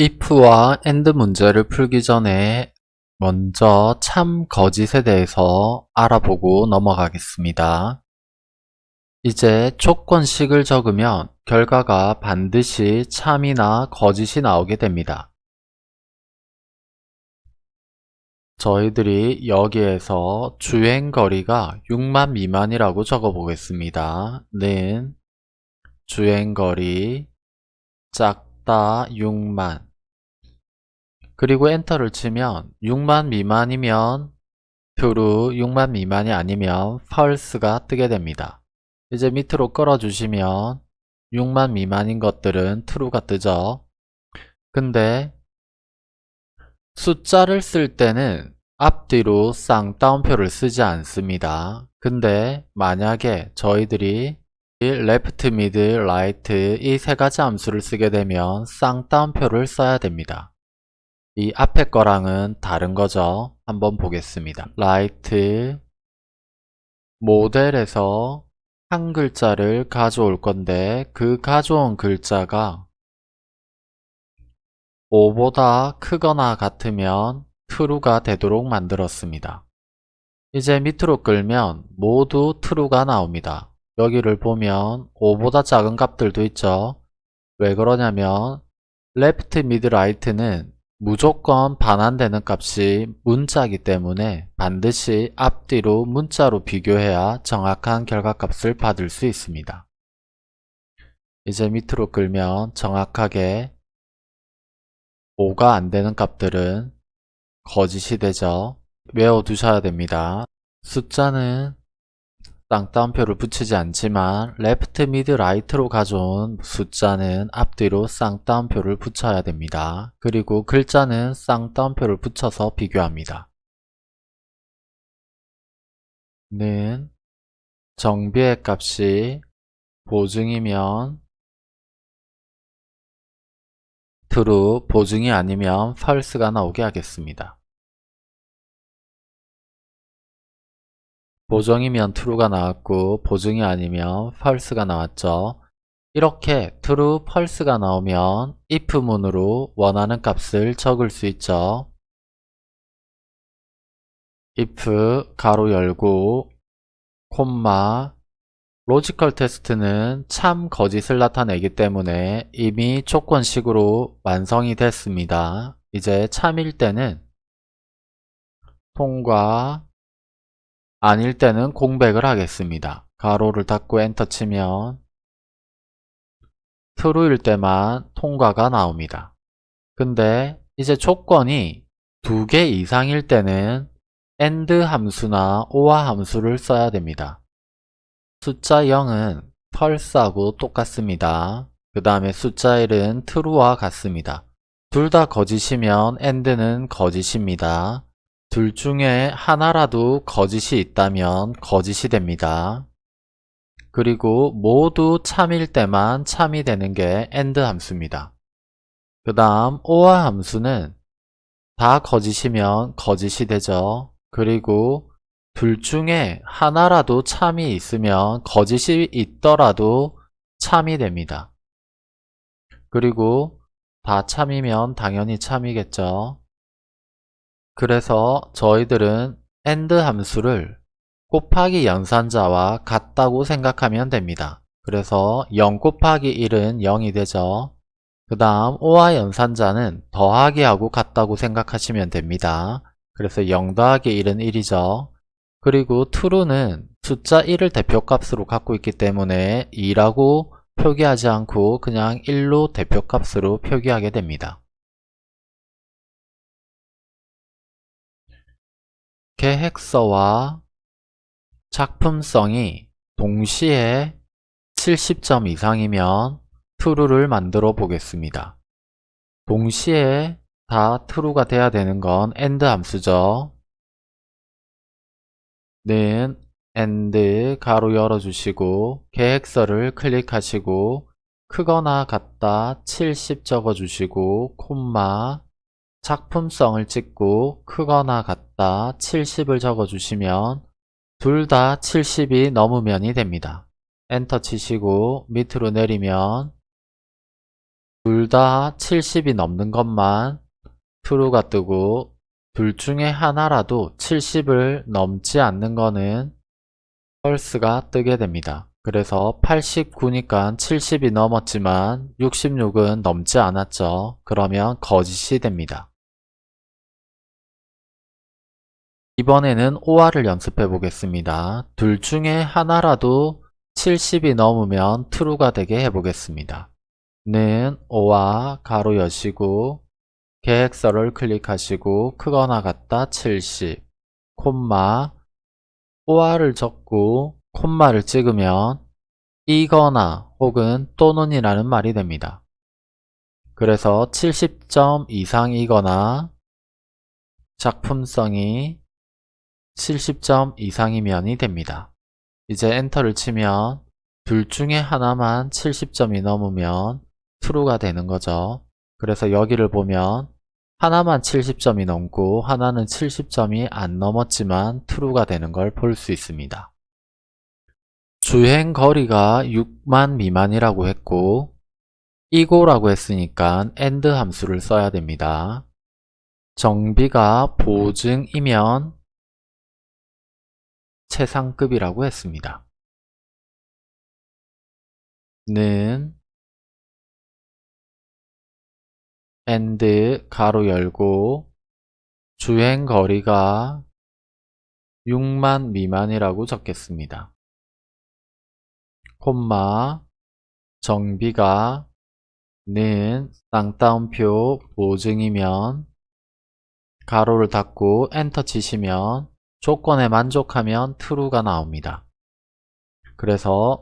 if와 and 문제를 풀기 전에 먼저 참 거짓에 대해서 알아보고 넘어가겠습니다. 이제 조건식을 적으면 결과가 반드시 참이나 거짓이 나오게 됩니다. 저희들이 여기에서 주행거리가 6만 미만이라고 적어 보겠습니다. 는 주행거리 작다 6만 그리고 엔터를 치면 6만 미만이면 true, 6만 미만이 아니면 false가 뜨게 됩니다. 이제 밑으로 끌어주시면 6만 미만인 것들은 true가 뜨죠. 근데 숫자를 쓸 때는 앞뒤로 쌍따옴표를 쓰지 않습니다. 근데 만약에 저희들이 left, mid, right 이 세 가지 함수를 쓰게 되면 쌍따옴표를 써야 됩니다. 이 앞에 거랑은 다른 거죠. 한번 보겠습니다. right 모델에서 한 글자를 가져올 건데 그 가져온 글자가 5보다 크거나 같으면 true가 되도록 만들었습니다. 이제 밑으로 끌면 모두 true가 나옵니다. 여기를 보면 5보다 작은 값들도 있죠. 왜 그러냐면 left, mid, right는 무조건 반환되는 값이 문자이기 때문에 반드시 앞뒤로 문자로 비교해야 정확한 결과값을 받을 수 있습니다. 이제 밑으로 끌면 정확하게 5가 안되는 값들은 거짓이 되죠. 외워두셔야 됩니다. 숫자는 쌍따옴표를 붙이지 않지만 left, mid, right로 가져온 숫자는 앞뒤로 쌍따옴표를 붙여야 됩니다. 그리고 글자는 쌍따옴표를 붙여서 비교합니다. 는 정비의 값이 보증이면 true, 보증이 아니면 false가 나오게 하겠습니다. 보증이면 true가 나왔고 보증이 아니면 false가 나왔죠. 이렇게 true, false가 나오면 if문으로 원하는 값을 적을 수 있죠. if 가로 열고 콤마 logical test는 참 거짓을 나타내기 때문에 이미 조건식으로 완성이 됐습니다. 이제 참일 때는 통과 아닐 때는 공백을 하겠습니다. 가로를 닫고 엔터 치면 true일 때만 통과가 나옵니다. 근데 이제 조건이 두 개 이상일 때는 AND 함수나 OR 함수를 써야 됩니다. 숫자 0은 false하고 똑같습니다. 그 다음에 숫자 1은 true와 같습니다. 둘 다 거짓이면 AND는 거짓입니다. 둘 중에 하나라도 거짓이 있다면 거짓이 됩니다. 그리고 모두 참일 때만 참이 되는 게 AND 함수입니다. 그 다음 OR 함수는 다 거짓이면 거짓이 되죠. 그리고 둘 중에 하나라도 참이 있으면 거짓이 있더라도 참이 됩니다. 그리고 다 참이면 당연히 참이겠죠. 그래서 저희들은 AND 함수를 곱하기 연산자와 같다고 생각하면 됩니다. 그래서 0 곱하기 1은 0이 되죠. 그 다음 OR 연산자는 더하기 하고 같다고 생각하시면 됩니다. 그래서 0 더하기 1은 1이죠. 그리고 true는 숫자 1을 대표값으로 갖고 있기 때문에 2라고 표기하지 않고 그냥 1로 대표값으로 표기하게 됩니다. 계획서와 작품성이 동시에 70점 이상이면 true를 만들어 보겠습니다. 동시에 다 true가 돼야 되는 건 AND 함수죠. 는 AND 가로 열어주시고 계획서를 클릭하시고 크거나 같다 70 적어주시고 콤마 작품성을 찍고 크거나 같다 70을 적어주시면 둘 다 70이 넘으면이 됩니다. 엔터 치시고 밑으로 내리면 둘 다 70이 넘는 것만 true가 뜨고 둘 중에 하나라도 70을 넘지 않는 거는 false가 뜨게 됩니다. 그래서 89니까 70이 넘었지만 66은 넘지 않았죠. 그러면 거짓이 됩니다. 이번에는 OR을 연습해 보겠습니다. 둘 중에 하나라도 70이 넘으면 true가 되게 해 보겠습니다. 는 O와 가로 여시고 계획서를 클릭하시고 크거나 같다 70 콤마 OR을 적고 콤마를 찍으면 이거나 혹은 또는이라는 말이 됩니다. 그래서 70점 이상이거나 작품성이 70점 이상이면이 됩니다. 이제 엔터를 치면 둘 중에 하나만 70점이 넘으면 true가 되는 거죠. 그래서 여기를 보면 하나만 70점이 넘고 하나는 70점이 안 넘었지만 true가 되는 걸 볼 수 있습니다. 주행 거리가 6만 미만이라고 했고 이고라고 했으니까 AND 함수를 써야 됩니다. 정비가 보증이면 최상급이라고 했습니다. 는 and 가로 열고 주행 거리가 6만 미만이라고 적겠습니다. 콤마 정비가 는 쌍따옴표 보증이면 가로를 닫고 엔터 치시면 조건에 만족하면 true가 나옵니다. 그래서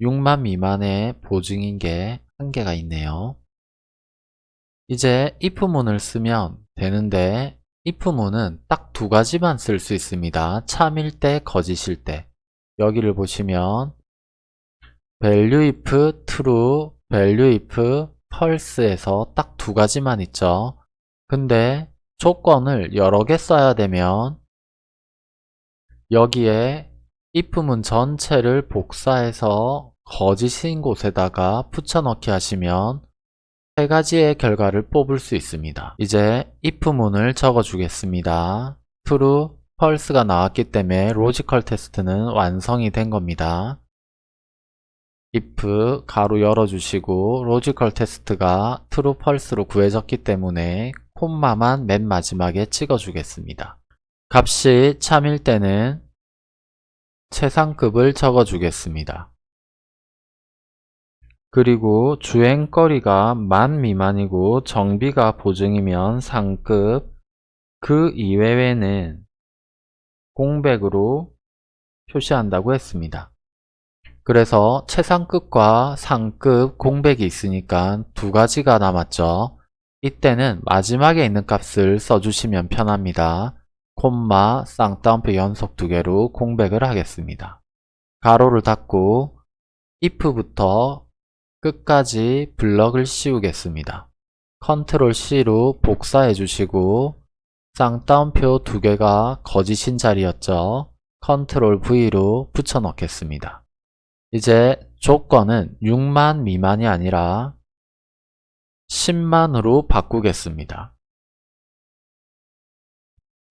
6만 미만의 보증인 게 한계가 있네요. 이제 if문을 쓰면 되는데 if문은 딱 두 가지만 쓸 수 있습니다. 참일 때, 거짓일 때. 여기를 보시면 value if true, value if false에서 딱 두 가지만 있죠. 근데 조건을 여러 개 써야 되면 여기에 if문 전체를 복사해서 거짓인 곳에다가 붙여넣기 하시면 세 가지의 결과를 뽑을 수 있습니다. 이제 if문을 적어주겠습니다. true, false가 나왔기 때문에 logical test는 완성이 된 겁니다. if 가로 열어주시고 logical test가 true, false로 구해졌기 때문에 콤마만 맨 마지막에 찍어주겠습니다. 값이 참일 때는 최상급을 적어주겠습니다. 그리고 주행거리가 만 미만이고 정비가 보증이면 상급, 그 이외에는 공백으로 표시한다고 했습니다. 그래서 최상급과 상급 공백이 있으니까 두 가지가 남았죠. 이때는 마지막에 있는 값을 써주시면 편합니다. 콤마 쌍따옴표 연속 두 개로 공백을 하겠습니다. 가로를 닫고 if부터 끝까지 블럭을 씌우겠습니다. 컨트롤 C로 복사해 주시고 쌍따옴표 두 개가 거짓인 자리였죠. 컨트롤 V로 붙여 넣겠습니다. 이제 조건은 6만 미만이 아니라 10만으로 바꾸겠습니다.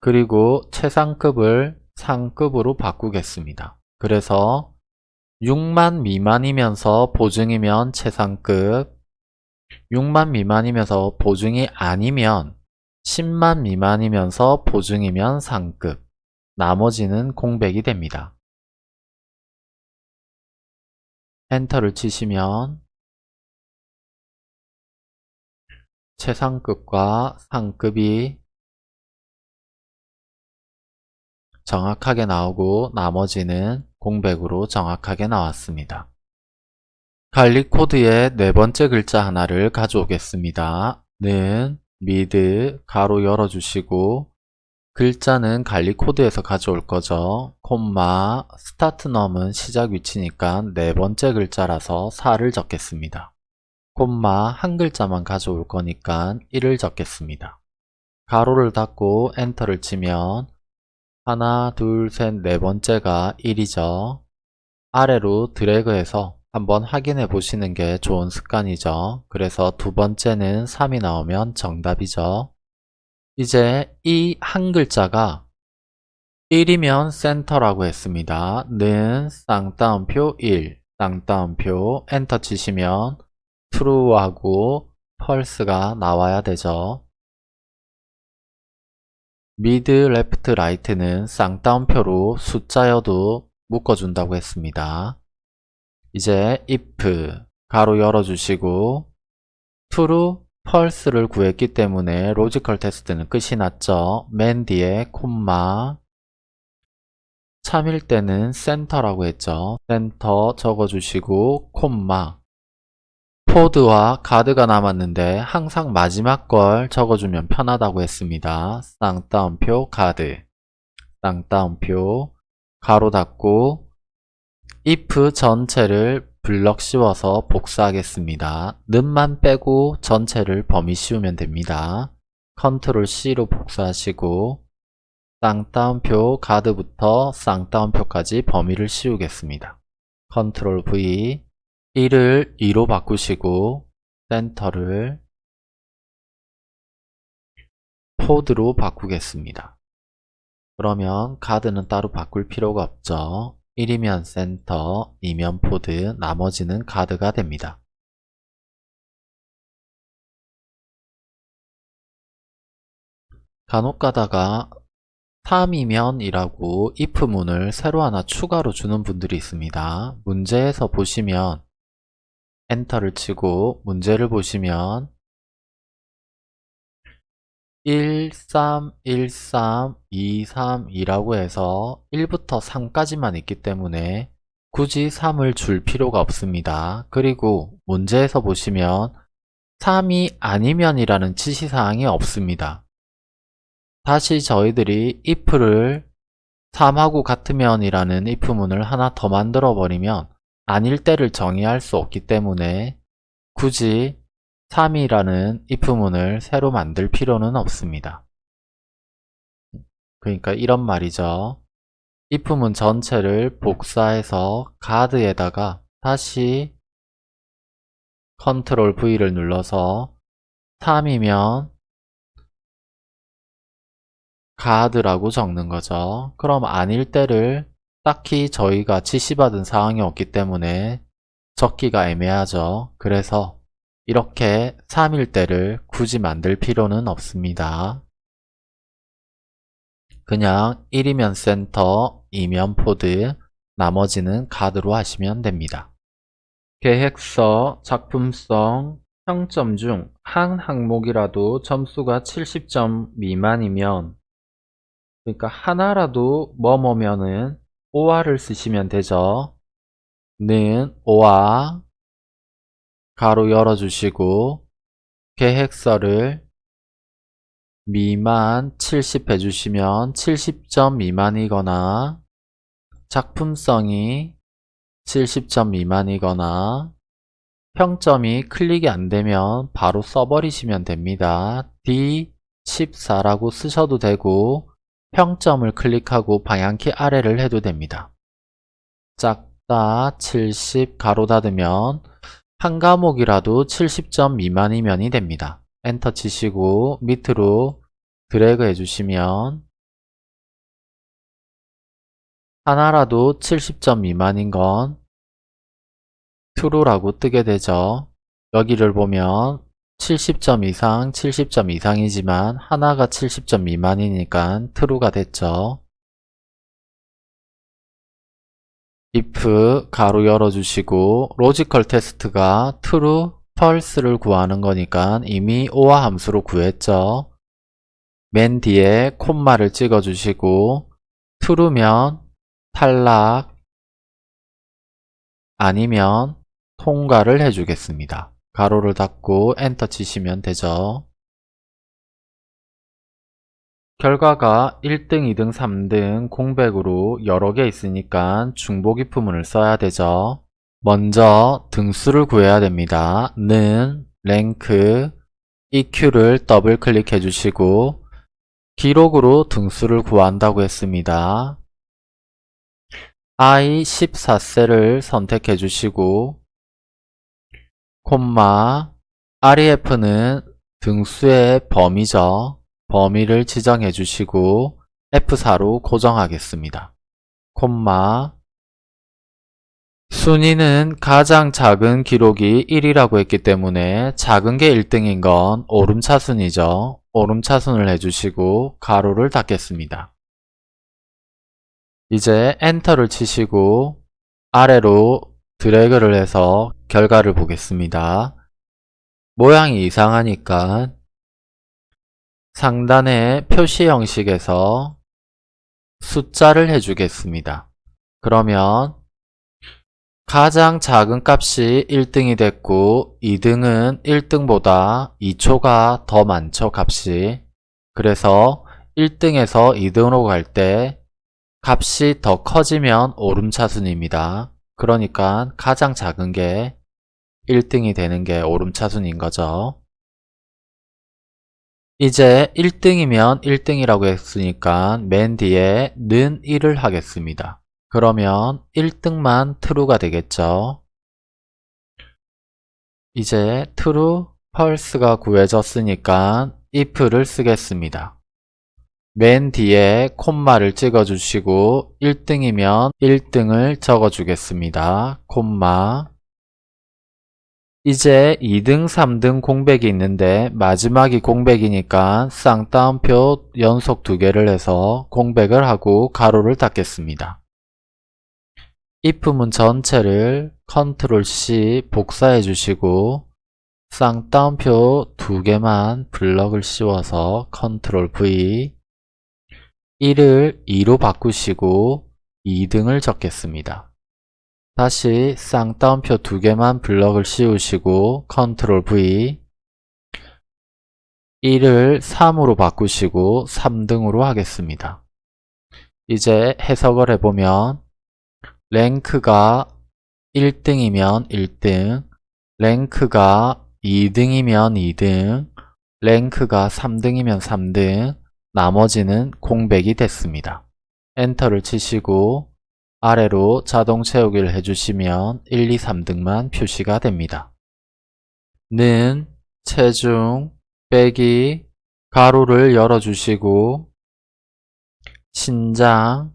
그리고 최상급을 상급으로 바꾸겠습니다. 그래서 6만 미만이면서 보증이면 최상급 6만 미만이면서 보증이 아니면 10만 미만이면서 보증이면 상급 나머지는 공백이 됩니다. 엔터를 치시면 최상급과 상급이 정확하게 나오고 나머지는 공백으로 정확하게 나왔습니다. 관리 코드의 네 번째 글자 하나를 가져오겠습니다. 는 mid 가로 열어주시고 글자는 관리 코드에서 가져올 거죠. 콤마 start num은 시작 위치니까 네 번째 글자라서 4를 적겠습니다. 콤마 한 글자만 가져올 거니까 1을 적겠습니다. 가로를 닫고 엔터를 치면 하나, 둘, 셋, 네 번째가 1이죠. 아래로 드래그해서 한번 확인해 보시는 게 좋은 습관이죠. 그래서 두 번째는 3이 나오면 정답이죠. 이제 이 한 글자가 1이면 센터라고 했습니다. 는 쌍따옴표 1, 쌍따옴표 엔터 치시면 true하고 false가 나와야 되죠. mid, left, right는 쌍따옴표로 숫자여도 묶어준다고 했습니다. 이제 if 가로 열어주시고 true, false를 구했기 때문에 logical test는 끝이 났죠. 맨 뒤에 콤마 참일 때는 센터라고 했죠. 센터 적어주시고 콤마 포드와 가드가 남았는데 항상 마지막 걸 적어주면 편하다고 했습니다. 쌍따옴표 가드 쌍따옴표 가로 닫고 if 전체를 블럭 씌워서 복사하겠습니다. 는만 빼고 전체를 범위 씌우면 됩니다. 컨트롤 C로 복사하시고 쌍따옴표 가드부터 쌍따옴표까지 범위를 씌우겠습니다. 컨트롤 V 1을 2로 바꾸시고 센터를 포드로 바꾸겠습니다. 그러면 가드는 따로 바꿀 필요가 없죠. 1이면 센터, 2면 포드, 나머지는 가드가 됩니다. 간혹 가다가 3이면 이라고 if문을 새로 하나 추가로 주는 분들이 있습니다. 문제에서 보시면 엔터를 치고 문제를 보시면 1, 3, 1, 3, 2, 3, 2라고 해서 1부터 3까지만 있기 때문에 굳이 3을 줄 필요가 없습니다. 그리고 문제에서 보시면 3이 아니면 이라는 지시사항이 없습니다. 다시 저희들이 if를 3하고 같으면 이라는 if문을 하나 더 만들어 버리면 아닐 때를 정의할 수 없기 때문에 굳이 3이라는 if문을 새로 만들 필요는 없습니다. 그러니까 이런 말이죠. if문 전체를 복사해서 가드에다가 다시 컨트롤 V를 눌러서 3이면 가드라고 적는 거죠. 그럼 아닐 때를 딱히 저희가 지시받은 사항이 없기 때문에 적기가 애매하죠. 그래서 이렇게 3일 때를 굳이 만들 필요는 없습니다. 그냥 1이면 센터, 2면 포드, 나머지는 가드로 하시면 됩니다. 계획서, 작품성, 평점 중 한 항목이라도 점수가 70점 미만이면 그러니까 하나라도 뭐뭐면은 오화를 쓰시면 되죠. 는 오화 가로 열어주시고 계획서를 미만 70 해주시면 70점 미만이거나 작품성이 70점 미만이거나 평점이 클릭이 안되면 바로 써버리시면 됩니다. D14라고 쓰셔도 되고 평점을 클릭하고 방향키 아래를 해도 됩니다. 작다 70 가로 닫으면 한 과목이라도 70점 미만이면이 됩니다. 엔터 치시고 밑으로 드래그 해주시면 하나라도 70점 미만인 건 true라고 뜨게 되죠. 여기를 보면 70점 이상, 70점 이상이지만 하나가 70점 미만이니까 true가 됐죠. if 가로 열어주시고 logical test가 true, false를 구하는 거니까 이미 OR 함수로 구했죠. 맨 뒤에 콤마를 찍어주시고 true면 탈락 아니면 통과를 해주겠습니다. 가로를 닫고 엔터 치시면 되죠. 결과가 1등, 2등, 3등 공백으로 여러 개 있으니까 중복 if문을 써야 되죠. 먼저 등수를 구해야 됩니다. 는 랭크 EQ를 더블 클릭해 주시고 기록으로 등수를 구한다고 했습니다. I14셀을 선택해 주시고 콤마 REF는 등수의 범위죠. 범위를 지정해 주시고 F4로 고정하겠습니다. 콤마 순위는 가장 작은 기록이 1이라고 했기 때문에 작은 게 1등인 건 오름차순이죠. 오름차순을 해주시고 가로를 닫겠습니다. 이제 엔터를 치시고 아래로 드래그를 해서 결과를 보겠습니다. 모양이 이상하니까 상단의 표시 형식에서 숫자를 해주겠습니다. 그러면 가장 작은 값이 1등이 됐고 2등은 1등보다 2초가 더 많죠 값이 그래서 1등에서 2등으로 갈 때 값이 더 커지면 오름차순입니다 그러니까 가장 작은 게 1등이 되는 게 오름차순인 거죠 이제 1등이면 1등이라고 했으니까 맨 뒤에 는 1을 하겠습니다 그러면 1등만 true가 되겠죠. 이제 true, false가 구해졌으니까 if를 쓰겠습니다. 맨 뒤에 콤마를 찍어주시고 1등이면 1등을 적어주겠습니다. 콤마 이제 2등, 3등 공백이 있는데 마지막이 공백이니까 쌍따옴표 연속 두 개를 해서 공백을 하고 가로를 닫겠습니다. if문 전체를 컨트롤 C 복사해 주시고 쌍따옴표 두 개만 블럭을 씌워서 컨트롤 V 1을 2로 바꾸시고 2등을 적겠습니다. 다시 쌍따옴표 두 개만 블럭을 씌우시고 컨트롤 V 1을 3으로 바꾸시고 3등으로 하겠습니다. 이제 해석을 해보면 랭크가 1등이면 1등, 랭크가 2등이면 2등, 랭크가 3등이면 3등, 나머지는 공백이 됐습니다. 엔터를 치시고 아래로 자동 채우기를 해주시면 1, 2, 3등만 표시가 됩니다. 는 체중 빼기 가로를 열어주시고 신장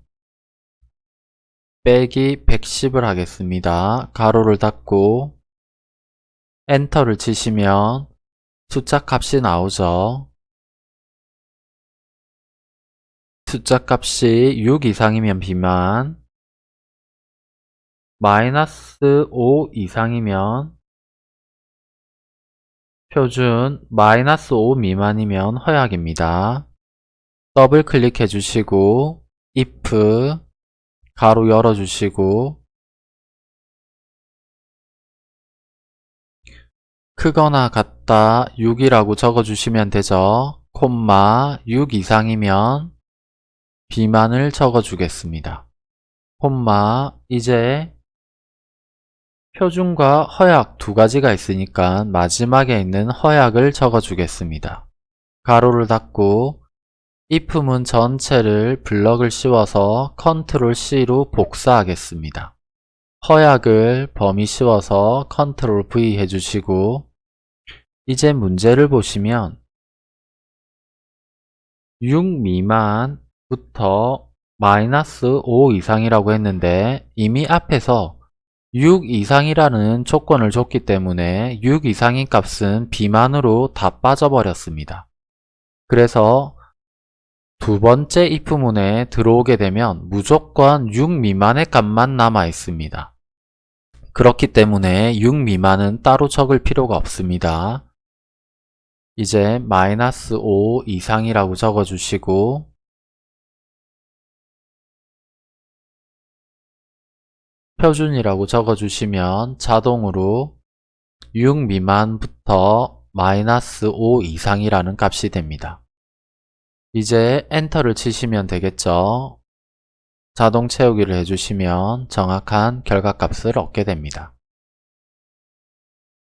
빼기 110을 하겠습니다. 가로를 닫고 엔터를 치시면 숫자 값이 나오죠. 숫자 값이 6 이상이면 비만 마이너스 5 이상이면 표준 마이너스 5 미만이면 허약입니다. 더블 클릭해 주시고 if 가로 열어 주시고 크거나 같다 6이라고 적어 주시면 되죠. 콤마 6 이상이면 비만을 적어 주겠습니다. 콤마 이제 표준과 허약 두 가지가 있으니까 마지막에 있는 허약을 적어주겠습니다. 가로를 닫고 if문 전체를 블럭을 씌워서 컨트롤 C로 복사하겠습니다. 허약을 범위 씌워서 컨트롤 V 해주시고 이제 문제를 보시면 6 미만부터 마이너스 5 이상이라고 했는데 이미 앞에서 6 이상이라는 조건을 줬기 때문에 6 이상인 값은 비만으로 다 빠져버렸습니다. 그래서 두 번째 if문에 들어오게 되면 무조건 6 미만의 값만 남아 있습니다. 그렇기 때문에 6 미만은 따로 적을 필요가 없습니다. 이제 마이너스 5 이상이라고 적어주시고 표준이라고 적어주시면 자동으로 6 미만부터 마이너스 5 이상이라는 값이 됩니다. 이제 엔터를 치시면 되겠죠. 자동 채우기를 해주시면 정확한 결과값을 얻게 됩니다.